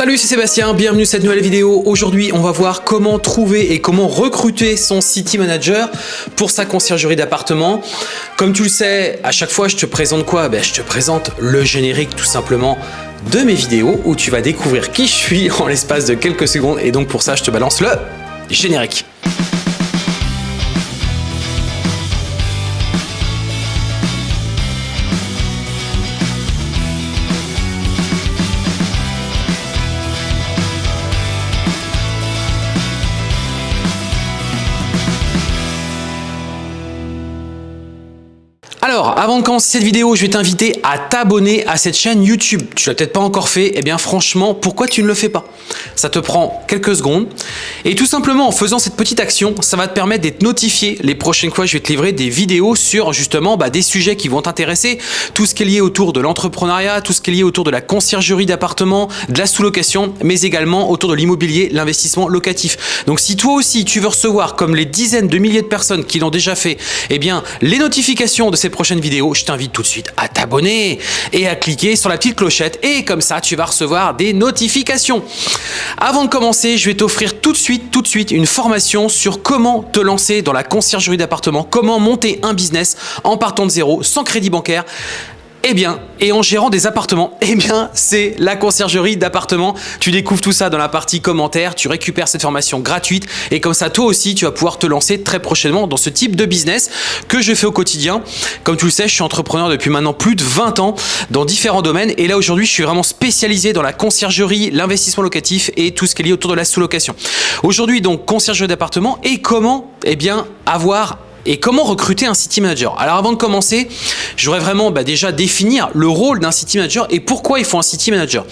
Salut, c'est Sébastien, bienvenue dans cette nouvelle vidéo. Aujourd'hui, on va voir comment trouver et comment recruter son city manager pour sa conciergerie d'appartement. Comme tu le sais, à chaque fois, je te présente quoi? Ben, Je te présente le générique tout simplement de mes vidéos où tu vas découvrir qui je suis en l'espace de quelques secondes. Et donc pour ça, je te balance le générique. Alors, avant de commencer cette vidéo, je vais t'inviter à t'abonner à cette chaîne YouTube. Tu l'as peut-être pas encore fait, eh bien franchement, pourquoi tu ne le fais pas? Ça te prend quelques secondes. Et tout simplement, en faisant cette petite action, ça va te permettre d'être notifié les prochaines fois je vais te livrer des vidéos sur justement bah, des sujets qui vont t'intéresser. Tout ce qui est lié autour de l'entrepreneuriat, tout ce qui est lié autour de la conciergerie d'appartements, de la sous-location, mais également autour de l'immobilier, l'investissement locatif. Donc si toi aussi tu veux recevoir, comme les dizaines de milliers de personnes qui l'ont déjà fait, eh bien les notifications de ces vidéo, je t'invite tout de suite à t'abonner et à cliquer sur la petite clochette et comme ça, tu vas recevoir des notifications. Avant de commencer, je vais t'offrir tout de suite, tout de suite une formation sur comment te lancer dans la conciergerie d'appartement, comment monter un business en partant de zéro, sans crédit bancaire, eh bien, et en gérant des appartements, eh bien, c'est la conciergerie d'appartements. Tu découvres tout ça dans la partie commentaires, tu récupères cette formation gratuite et comme ça, toi aussi, tu vas pouvoir te lancer très prochainement dans ce type de business que je fais au quotidien. Comme tu le sais, je suis entrepreneur depuis maintenant plus de 20 ans dans différents domaines et là, aujourd'hui, je suis vraiment spécialisé dans la conciergerie, l'investissement locatif et tout ce qui est lié autour de la sous-location. Aujourd'hui, donc, conciergerie d'appartements et comment, eh bien, avoir et comment recruter un city manager? Alors avant de commencer, je voudrais vraiment bah, déjà définir le rôle d'un city manager et pourquoi il faut un city manager.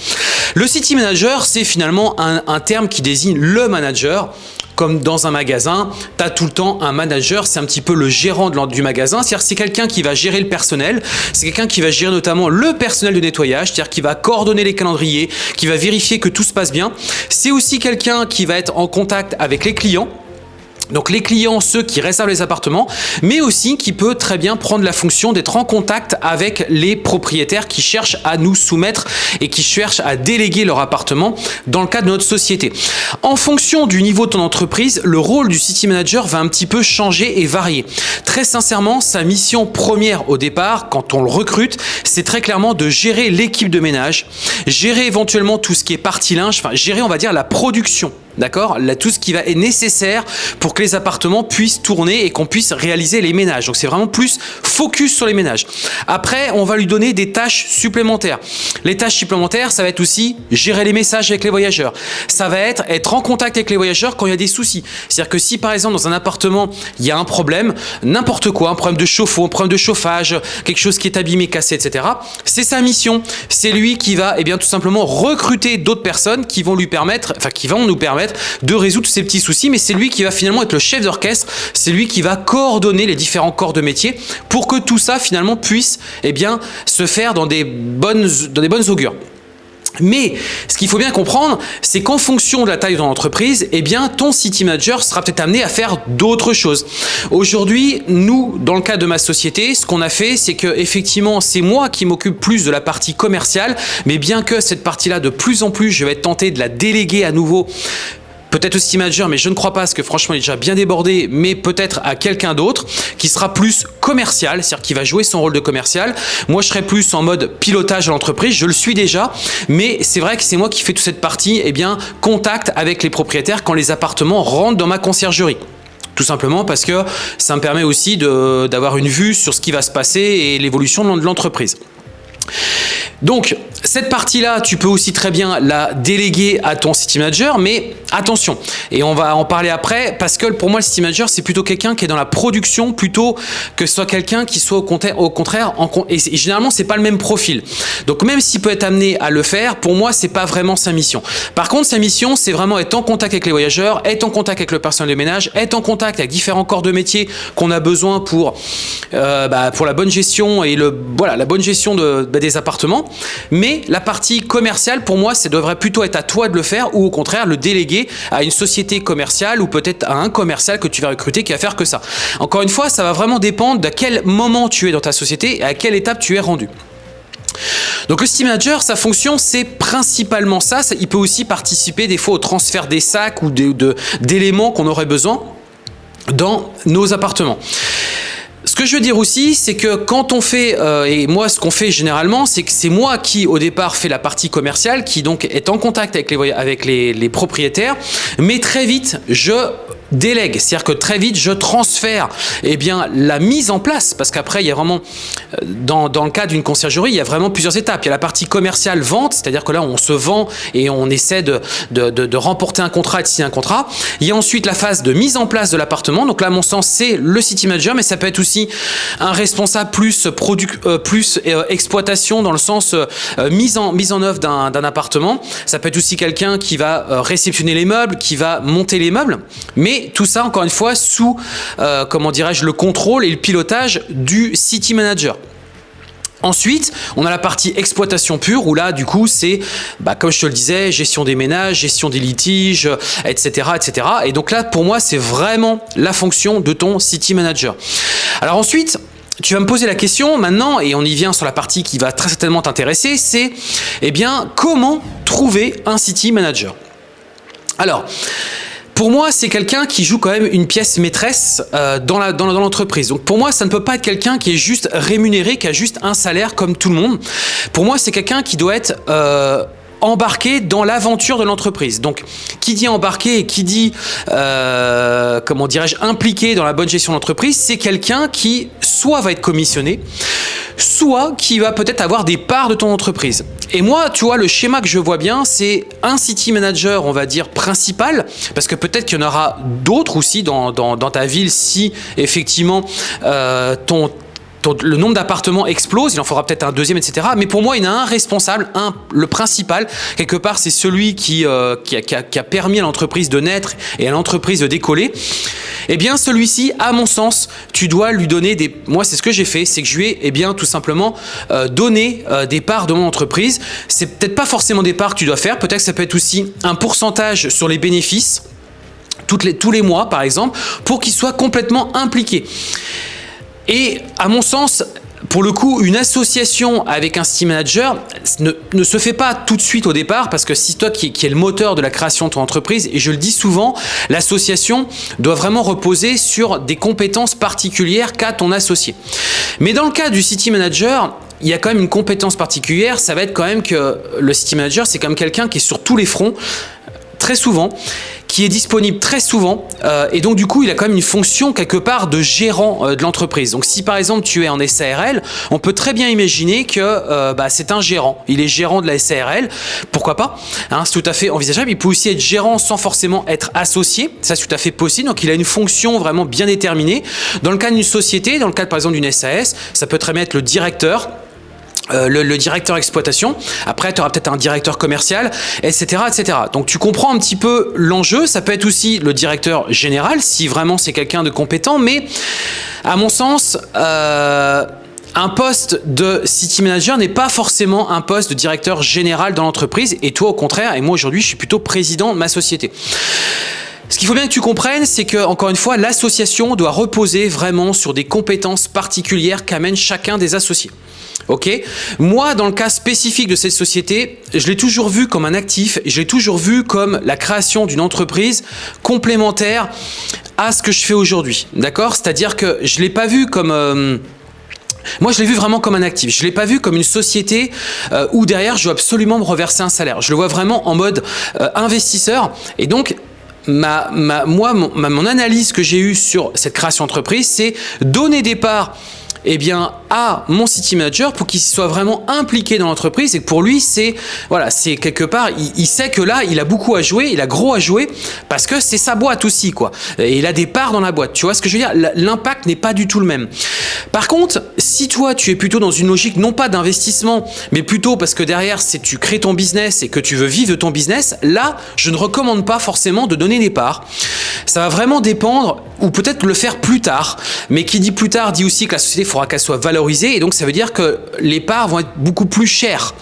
Le city manager, c'est finalement un, terme qui désigne le manager. Comme dans un magasin, tu as tout le temps un manager, c'est un petit peu le gérant de du magasin, c'est-à-dire c'est quelqu'un qui va gérer le personnel, c'est quelqu'un qui va gérer notamment le personnel de nettoyage, c'est-à-dire qui va coordonner les calendriers, qui va vérifier que tout se passe bien. C'est aussi quelqu'un qui va être en contact avec les clients, donc les clients, ceux qui réservent les appartements, mais aussi qui peut très bien prendre la fonction d'être en contact avec les propriétaires qui cherchent à nous soumettre et qui cherchent à déléguer leur appartement dans le cadre de notre société. En fonction du niveau de ton entreprise, le rôle du city manager va un petit peu changer et varier. Très sincèrement, sa mission première au départ, quand on le recrute, c'est très clairement de gérer l'équipe de ménage, gérer éventuellement tout ce qui est partie linge, enfin gérer on va dire la production D'accord? Tout ce qui va est nécessaire pour que les appartements puissent tourner et qu'on puisse réaliser les ménages. Donc, c'est vraiment plus focus sur les ménages. Après, on va lui donner des tâches supplémentaires. Les tâches supplémentaires, ça va être aussi gérer les messages avec les voyageurs. Ça va être être en contact avec les voyageurs quand il y a des soucis. C'est-à-dire que si, par exemple, dans un appartement, il y a un problème, n'importe quoi, un problème de chauffe-eau, un problème de chauffage, quelque chose qui est abîmé, cassé, etc., c'est sa mission. C'est lui qui va, eh bien, tout simplement recruter d'autres personnes qui vont lui permettre, enfin, qui vont nous permettre de résoudre ces petits soucis, mais c'est lui qui va finalement être le chef d'orchestre, c'est lui qui va coordonner les différents corps de métier pour que tout ça finalement puisse eh se faire dans des bonnes, dans des bonnes augures. Mais ce qu'il faut bien comprendre, c'est qu'en fonction de la taille de ton entreprise, eh bien, ton city manager sera peut-être amené à faire d'autres choses. Aujourd'hui, nous, dans le cas de ma société, ce qu'on a fait, c'est que effectivement, c'est moi qui m'occupe plus de la partie commerciale, mais bien que cette partie-là, de plus en plus, je vais être tenté de la déléguer à nouveau peut-être aussi manager, mais je ne crois pas parce que franchement il est déjà bien débordé, mais peut-être à quelqu'un d'autre qui sera plus commercial, c'est-à-dire qui va jouer son rôle de commercial. Moi je serai plus en mode pilotage de l'entreprise, je le suis déjà, mais c'est vrai que c'est moi qui fais toute cette partie, eh bien contact avec les propriétaires quand les appartements rentrent dans ma conciergerie. Tout simplement parce que ça me permet aussi d'avoir une vue sur ce qui va se passer et l'évolution de l'entreprise. Donc, cette partie-là, tu peux aussi très bien la déléguer à ton city manager, mais attention, et on va en parler après, parce que pour moi, le city manager, c'est plutôt quelqu'un qui est dans la production plutôt que ce soit quelqu'un qui soit au contraire, au contraire et, généralement, c'est pas le même profil. Donc, même s'il peut être amené à le faire, pour moi, c'est pas vraiment sa mission. Par contre, sa mission, c'est vraiment être en contact avec les voyageurs, être en contact avec le personnel de ménage, être en contact avec différents corps de métier qu'on a besoin pour, euh, bah, pour la bonne gestion et la bonne gestion bah, des appartements. Mais la partie commerciale, pour moi, ça devrait plutôt être à toi de le faire ou au contraire le déléguer à une société commerciale ou peut-être à un commercial que tu vas recruter qui va faire que ça. Encore une fois, ça va vraiment dépendre de quel moment tu es dans ta société et à quelle étape tu es rendu. Donc le City Manager, sa fonction, c'est principalement ça. Il peut aussi participer des fois au transfert des sacs ou d'éléments qu'on aurait besoin dans nos appartements. Ce que je veux dire aussi, c'est que quand on fait, euh, et moi ce qu'on fait généralement, c'est que c'est moi qui au départ fait la partie commerciale, qui donc est en contact avec les, avec les, les propriétaires, mais très vite je délègue, c'est-à-dire que très vite je transfère eh bien, la mise en place, parce qu'après il y a vraiment, euh, dans, dans le cas d'une conciergerie, il y a vraiment plusieurs étapes. Il y a la partie commerciale vente, c'est-à-dire que là on se vend et on essaie de, de, remporter un contrat et de signer un contrat. Il y a ensuite la phase de mise en place de l'appartement, donc là à mon sens c'est le city manager, mais ça peut être aussi un responsable plus, product, euh, plus euh, exploitation dans le sens euh, mise, en, mise en œuvre d'un appartement. Ça peut être aussi quelqu'un qui va euh, réceptionner les meubles, qui va monter les meubles, mais tout ça, encore une fois, sous, euh, comment dirais-je, le contrôle et le pilotage du City Manager. Ensuite, on a la partie exploitation pure où là, du coup, c'est, bah, comme je te le disais, gestion des ménages, gestion des litiges, etc., etc. Et donc là, pour moi, c'est vraiment la fonction de ton City Manager. Alors ensuite, tu vas me poser la question maintenant, et on y vient sur la partie qui va très certainement t'intéresser, c'est, eh bien, comment trouver un City Manager? Alors, pour moi, c'est quelqu'un qui joue quand même une pièce maîtresse euh, dans l'entreprise. Donc pour moi, ça ne peut pas être quelqu'un qui est juste rémunéré, qui a juste un salaire comme tout le monde. Pour moi, c'est quelqu'un qui doit être... Euh, embarqué dans l'aventure de l'entreprise. Donc, qui dit embarqué et qui dit, euh, comment dirais-je, impliqué dans la bonne gestion de l'entreprise, c'est quelqu'un qui soit va être commissionné, soit qui va peut-être avoir des parts de ton entreprise. Et moi, tu vois, le schéma que je vois bien, c'est un city manager, on va dire, principal, parce que peut-être qu'il y en aura d'autres aussi dans, ta ville si effectivement euh, ton le nombre d'appartements explose, il en faudra peut-être un deuxième, etc. Mais pour moi, il y en a un responsable, un, le principal. Quelque part, c'est celui qui, euh, qui, a, permis à l'entreprise de naître et à l'entreprise de décoller. Eh bien, celui-ci, à mon sens, tu dois lui donner des... Moi, c'est ce que j'ai fait, c'est que je lui ai, eh bien, tout simplement, euh, donné euh, des parts de mon entreprise. C'est peut-être pas forcément des parts que tu dois faire, peut-être que ça peut être aussi un pourcentage sur les bénéfices, les, tous les mois, par exemple, pour qu'il soit complètement impliqué. Et à mon sens, pour le coup, une association avec un Steam Manager ne, se fait pas tout de suite au départ parce que si toi qui, qui est le moteur de la création de ton entreprise, et je le dis souvent, l'association doit vraiment reposer sur des compétences particulières qu'a ton associé. Mais dans le cas du City Manager, il y a quand même une compétence particulière, ça va être quand même que le City Manager, c'est comme quelqu'un qui est sur tous les fronts, très souvent, qui est disponible très souvent euh, et donc du coup il a quand même une fonction quelque part de gérant euh, de l'entreprise. Donc si par exemple tu es en SARL, on peut très bien imaginer que euh, bah, c'est un gérant. Il est gérant de la SARL, pourquoi pas hein, C'est tout à fait envisageable. Il peut aussi être gérant sans forcément être associé, ça c'est tout à fait possible. Donc il a une fonction vraiment bien déterminée. Dans le cas d'une société, dans le cas par exemple d'une SAS, ça peut très bien être le directeur euh, le, le, directeur exploitation, après tu auras peut-être un directeur commercial, etc., etc. Donc tu comprends un petit peu l'enjeu, ça peut être aussi le directeur général, si vraiment c'est quelqu'un de compétent, mais à mon sens, euh, un poste de city manager n'est pas forcément un poste de directeur général dans l'entreprise, et toi au contraire, et moi aujourd'hui je suis plutôt président de ma société. Ce qu'il faut bien que tu comprennes, c'est que, encore une fois, l'association doit reposer vraiment sur des compétences particulières qu'amène chacun des associés. Ok? Moi, dans le cas spécifique de cette société, je l'ai toujours vu comme un actif, je l'ai toujours vu comme la création d'une entreprise complémentaire à ce que je fais aujourd'hui. D'accord? C'est-à-dire que je ne l'ai pas vu comme... Euh, moi, je l'ai vu vraiment comme un actif. Je ne l'ai pas vu comme une société euh, où derrière, je dois absolument me reverser un salaire. Je le vois vraiment en mode euh, investisseur. Et donc, ma, ma, moi, mon, mon analyse que j'ai eue sur cette création d'entreprise, c'est donner des parts eh bien, à mon city manager pour qu'il soit vraiment impliqué dans l'entreprise et que pour lui, c'est voilà, c'est quelque part, il, il, sait que là, il a beaucoup à jouer, il a gros à jouer parce que c'est sa boîte aussi, quoi. Et il a des parts dans la boîte. Tu vois ce que je veux dire? L'impact n'est pas du tout le même. Par contre, si toi, tu es plutôt dans une logique non pas d'investissement, mais plutôt parce que derrière, c'est tu crées ton business et que tu veux vivre de ton business, là, je ne recommande pas forcément de donner des parts. Ça va vraiment dépendre, ou peut-être le faire plus tard. Mais qui dit plus tard dit aussi que la société, faudra qu'elle soit valorisée. Et donc, ça veut dire que les parts vont être beaucoup plus chères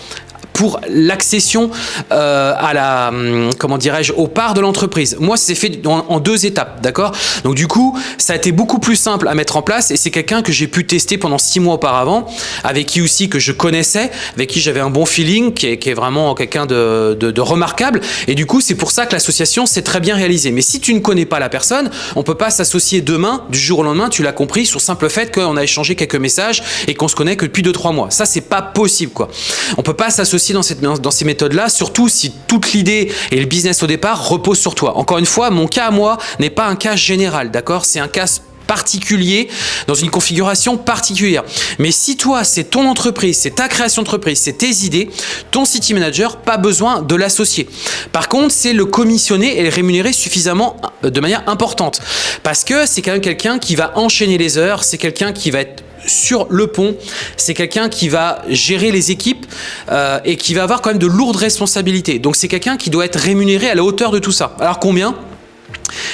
pour l'accession euh, à la, hum, comment dirais-je, aux parts de l'entreprise. Moi, c'est fait en, deux étapes, d'accord? Donc du coup, ça a été beaucoup plus simple à mettre en place et c'est quelqu'un que j'ai pu tester pendant six mois auparavant, avec qui aussi que je connaissais, avec qui j'avais un bon feeling, qui est, vraiment quelqu'un de, de, remarquable. Et du coup, c'est pour ça que l'association s'est très bien réalisée. Mais si tu ne connais pas la personne, on peut pas s'associer demain, du jour au lendemain, tu l'as compris, sur simple fait qu'on a échangé quelques messages et qu'on se connaît que depuis deux trois mois. Ça, c'est pas possible, quoi. On peut pas s'associer dans, cette, dans ces méthodes-là, surtout si toute l'idée et le business au départ repose sur toi. Encore une fois, mon cas à moi n'est pas un cas général, d'accord? C'est un cas particulier, dans une configuration particulière. Mais si toi, c'est ton entreprise, c'est ta création d'entreprise, c'est tes idées, ton city manager, pas besoin de l'associer. Par contre, c'est le commissionner et le rémunérer suffisamment euh, de manière importante. Parce que c'est quand même quelqu'un qui va enchaîner les heures, c'est quelqu'un qui va être sur le pont. C'est quelqu'un qui va gérer les équipes euh, et qui va avoir quand même de lourdes responsabilités. Donc c'est quelqu'un qui doit être rémunéré à la hauteur de tout ça. Alors combien?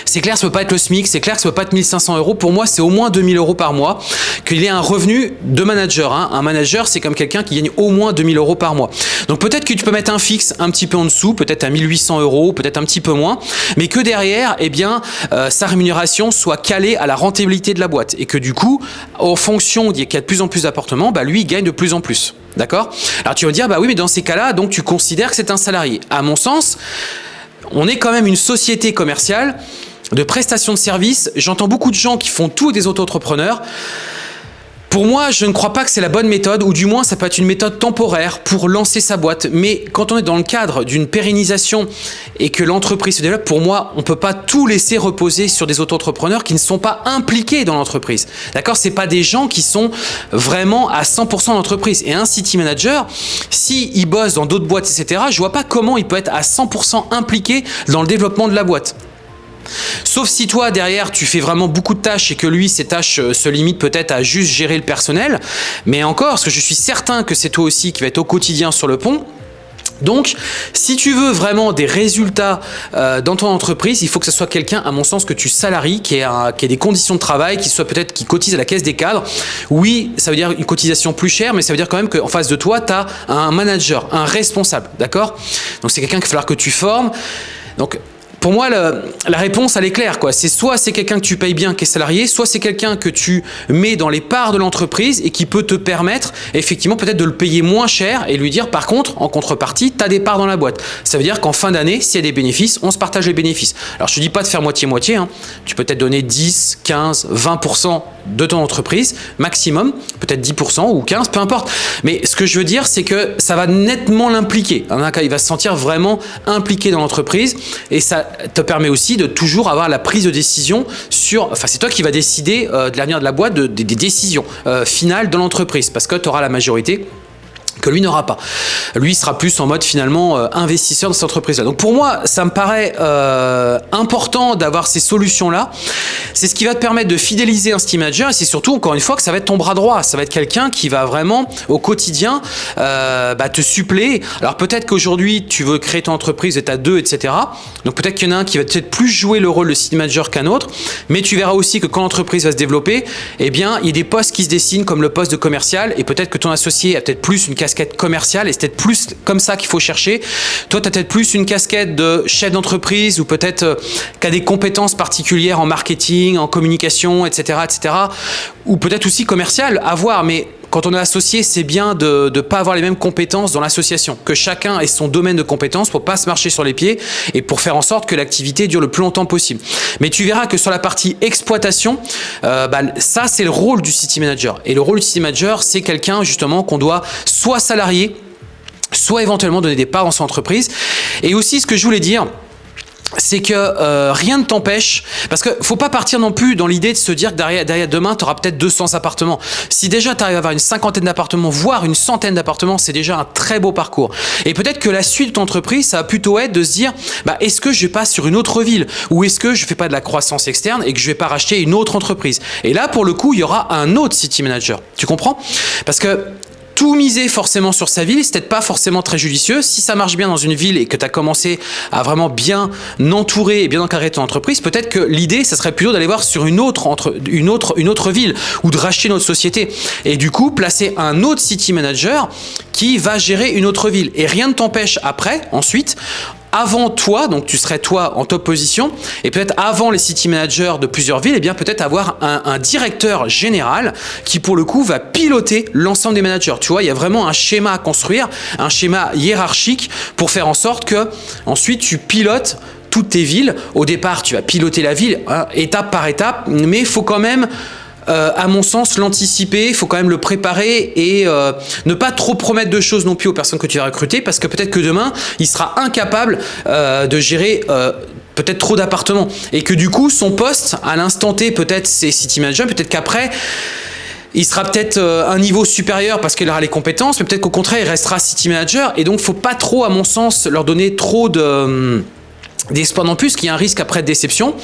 C'est clair, ça peut pas être le SMIC, c'est clair ça peut pas être 1500 euros. Pour moi, c'est au moins 2000 euros par mois qu'il ait un revenu de manager. Hein. Un manager, c'est comme quelqu'un qui gagne au moins 2000 euros par mois. Donc peut-être que tu peux mettre un fixe un petit peu en dessous, peut-être à 1800 euros, peut-être un petit peu moins, mais que derrière, eh bien, euh, sa rémunération soit calée à la rentabilité de la boîte et que du coup, en fonction qu'il y a de plus en plus d'appartements, bah, lui, il gagne de plus en plus. D'accord? Alors tu vas me dire, bah oui, mais dans ces cas-là, donc tu considères que c'est un salarié. À mon sens, on est quand même une société commerciale de prestation de services. J'entends beaucoup de gens qui font tout des auto-entrepreneurs. Pour moi, je ne crois pas que c'est la bonne méthode, ou du moins ça peut être une méthode temporaire pour lancer sa boîte. Mais quand on est dans le cadre d'une pérennisation et que l'entreprise se développe, pour moi, on ne peut pas tout laisser reposer sur des auto-entrepreneurs qui ne sont pas impliqués dans l'entreprise. D'accord? C'est pas des gens qui sont vraiment à 100% dans l'entreprise. Et un city manager, s'il il bosse dans d'autres boîtes, etc., je vois pas comment il peut être à 100% impliqué dans le développement de la boîte. Sauf si toi, derrière, tu fais vraiment beaucoup de tâches et que lui, ses tâches euh, se limitent peut-être à juste gérer le personnel. Mais encore, parce que je suis certain que c'est toi aussi qui va être au quotidien sur le pont, donc, si tu veux vraiment des résultats euh, dans ton entreprise, il faut que ce soit quelqu'un, à mon sens, que tu salaries, qui ait, des conditions de travail, qui soit peut-être qui cotise à la caisse des cadres. Oui, ça veut dire une cotisation plus chère, mais ça veut dire quand même qu'en face de toi, tu as un manager, un responsable, d'accord? Donc, c'est quelqu'un qu'il va falloir que tu formes. Donc, pour moi, la, réponse, elle est claire. C'est soit c'est quelqu'un que tu payes bien, qui est salarié, soit c'est quelqu'un que tu mets dans les parts de l'entreprise et qui peut te permettre, effectivement, peut-être de le payer moins cher et lui dire, par contre, en contrepartie, tu as des parts dans la boîte. Ça veut dire qu'en fin d'année, s'il y a des bénéfices, on se partage les bénéfices. Alors, je te dis pas de faire moitié-moitié. Hein. Tu peux peut-être donner 10, 15, 20% de ton entreprise, maximum, peut-être 10% ou 15, peu importe. Mais ce que je veux dire, c'est que ça va nettement l'impliquer. Il va se sentir vraiment impliqué dans l'entreprise et ça te permet aussi de toujours avoir la prise de décision sur, enfin c'est toi qui vas décider euh, de l'avenir de la boîte, des décisions euh, finales dans l'entreprise parce que tu auras la majorité que lui n'aura pas. Lui sera plus en mode finalement euh, investisseur dans cette entreprise-là. Donc pour moi, ça me paraît euh, important d'avoir ces solutions-là. C'est ce qui va te permettre de fidéliser un Steam Manager et c'est surtout, encore une fois, que ça va être ton bras droit. Ça va être quelqu'un qui va vraiment, au quotidien, euh, bah, te suppléer. Alors peut-être qu'aujourd'hui, tu veux créer ton entreprise et tu as deux, etc. Donc peut-être qu'il y en a un qui va peut-être plus jouer le rôle de Steam Manager qu'un autre. Mais tu verras aussi que quand l'entreprise va se développer, eh bien, il y a des postes qui se dessinent comme le poste de commercial et peut-être que ton associé a peut-être plus une casquette commerciale et c'est peut-être plus comme ça qu'il faut chercher. Toi, tu as peut-être plus une casquette de chef d'entreprise ou peut-être euh, qui a des compétences particulières en marketing, en communication, etc. etc. ou peut-être aussi commercial, à voir. Mais quand on est associé, c'est bien de ne pas avoir les mêmes compétences dans l'association, que chacun ait son domaine de compétences pour pas se marcher sur les pieds et pour faire en sorte que l'activité dure le plus longtemps possible. Mais tu verras que sur la partie exploitation, euh, bah, ça c'est le rôle du city manager. Et le rôle du city manager, c'est quelqu'un justement qu'on doit soit salarié, soit éventuellement donner des parts en son entreprise. Et aussi ce que je voulais dire, c'est que euh, rien ne t'empêche, parce que faut pas partir non plus dans l'idée de se dire que derrière, derrière demain, tu auras peut-être 200 appartements. Si déjà tu arrives à avoir une cinquantaine d'appartements, voire une centaine d'appartements, c'est déjà un très beau parcours. Et peut-être que la suite de ton entreprise, ça va plutôt être de se dire, bah, est-ce que je passe sur une autre ville? Ou est-ce que je fais pas de la croissance externe et que je vais pas racheter une autre entreprise? Et là, pour le coup, il y aura un autre city manager. Tu comprends? Parce que tout miser forcément sur sa ville, c'est peut-être pas forcément très judicieux. Si ça marche bien dans une ville et que tu as commencé à vraiment bien entourer et bien encadrer ton entreprise, peut-être que l'idée, ça serait plutôt d'aller voir sur une autre, une autre ville ou de racheter notre société. Et du coup, placer un autre city manager qui va gérer une autre ville. Et rien ne t'empêche après, ensuite, avant toi, donc tu serais toi en top position, et peut-être avant les city managers de plusieurs villes, et eh bien peut-être avoir un, directeur général qui pour le coup va piloter l'ensemble des managers. Tu vois, il y a vraiment un schéma à construire, un schéma hiérarchique pour faire en sorte que ensuite tu pilotes toutes tes villes. Au départ, tu vas piloter la ville hein, étape par étape, mais il faut quand même euh, à mon sens, l'anticiper, il faut quand même le préparer et euh, ne pas trop promettre de choses non plus aux personnes que tu vas recruter parce que peut-être que demain, il sera incapable euh, de gérer peut-être trop d'appartements et que du coup, son poste, à l'instant T, peut-être c'est city manager, peut-être qu'après, il sera peut-être un niveau supérieur parce qu'il aura les compétences, mais peut-être qu'au contraire, il restera city manager et donc, faut pas trop, à mon sens, leur donner trop de hum, d'espoir non plus, qu'il y a un risque après de déception.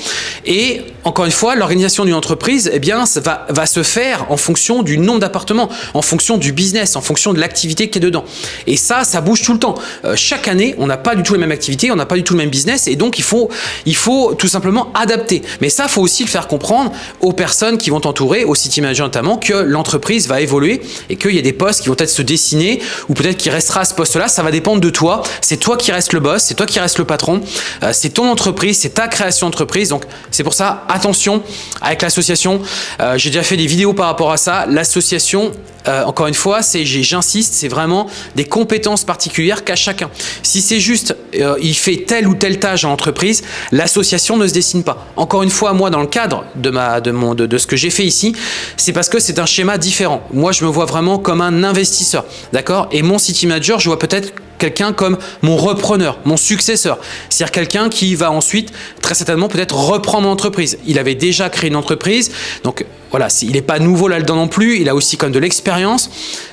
Et encore une fois, l'organisation d'une entreprise, eh bien, ça va, se faire en fonction du nombre d'appartements, en fonction du business, en fonction de l'activité qui est dedans. Et ça, ça bouge tout le temps. Euh, chaque année, on n'a pas du tout les mêmes activités, on n'a pas du tout le même business, et donc il faut, il faut tout simplement adapter. Mais ça, il faut aussi le faire comprendre aux personnes qui vont t'entourer, aux city managers notamment, que l'entreprise va évoluer et qu'il y a des postes qui vont peut-être se dessiner, ou peut-être qu'il restera à ce poste-là, ça va dépendre de toi. C'est toi qui restes le boss, c'est toi qui restes le patron. Euh, euh, c'est ton entreprise, c'est ta création d'entreprise. Donc c'est pour ça, attention avec l'association. Euh, j'ai déjà fait des vidéos par rapport à ça. L'association, euh, encore une fois, j'insiste, c'est vraiment des compétences particulières qu'a chacun. Si c'est juste, il fait telle ou telle tâche en entreprise, l'association ne se dessine pas. Encore une fois, moi, dans le cadre de, ma, de, mon, de, de ce que j'ai fait ici, c'est parce que c'est un schéma différent. Moi, je me vois vraiment comme un investisseur, d'accord? Et mon city manager, je vois peut-être quelqu'un comme mon repreneur, mon successeur. C'est-à-dire quelqu'un qui va ensuite, très certainement, peut-être reprendre l'entreprise. Il avait déjà créé une entreprise, donc voilà, il n'est pas nouveau là-dedans non plus, il a aussi comme de l'expérience.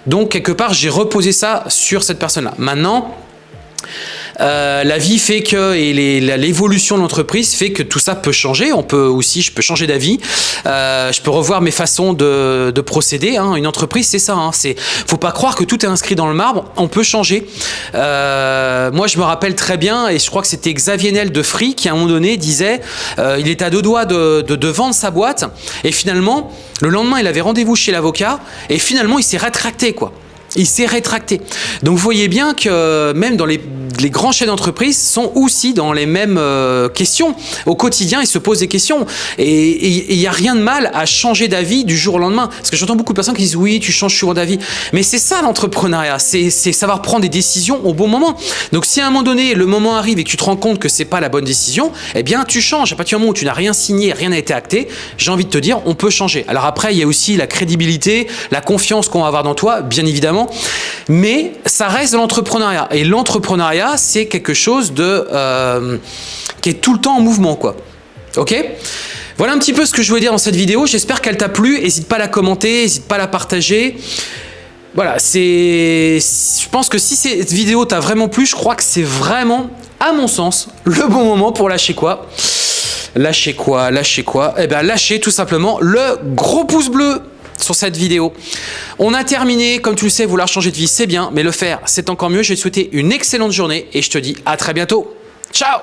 Donc, quelque part, j'ai reposé ça sur cette personne-là. Maintenant, euh, la vie fait que, et l'évolution de l'entreprise fait que tout ça peut changer. On peut aussi, je peux changer d'avis. Euh, je peux revoir mes façons de, procéder. Hein. Une entreprise, c'est ça. Hein. C'est, faut pas croire que tout est inscrit dans le marbre. On peut changer. Euh, moi, je me rappelle très bien, et je crois que c'était Xavier Nel de Free qui, à un moment donné, disait, il est à deux doigts de, vendre sa boîte, et finalement, le lendemain, il avait rendez-vous chez l'avocat, et finalement, il s'est rétracté, quoi. Il s'est rétracté. Donc vous voyez bien que même dans les les grands chefs d'entreprise sont aussi dans les mêmes euh, questions. Au quotidien, ils se posent des questions. Et il n'y a rien de mal à changer d'avis du jour au lendemain. Parce que j'entends beaucoup de personnes qui disent oui, tu changes souvent d'avis. Mais c'est ça l'entrepreneuriat, c'est savoir prendre des décisions au bon moment. Donc si à un moment donné, le moment arrive et que tu te rends compte que c'est pas la bonne décision, eh bien tu changes. À partir du moment où tu n'as rien signé, rien n'a été acté, j'ai envie de te dire, on peut changer. Alors après, il y a aussi la crédibilité, la confiance qu'on va avoir dans toi, bien évidemment. Mais ça reste l'entrepreneuriat. Et l'entrepreneuriat, c'est quelque chose de euh, qui est tout le temps en mouvement, quoi. Ok? Voilà un petit peu ce que je voulais dire dans cette vidéo. J'espère qu'elle t'a plu. N'hésite pas à la commenter, n'hésite pas à la partager. Voilà, c'est... Je pense que si cette vidéo t'a vraiment plu, je crois que c'est vraiment, à mon sens, le bon moment pour lâcher quoi? Lâcher quoi? Lâcher quoi? Eh bien, lâcher tout simplement le gros pouce bleu sur cette vidéo. On a terminé, comme tu le sais, vouloir changer de vie, c'est bien, mais le faire, c'est encore mieux. Je vais te souhaiter une excellente journée et je te dis à très bientôt. Ciao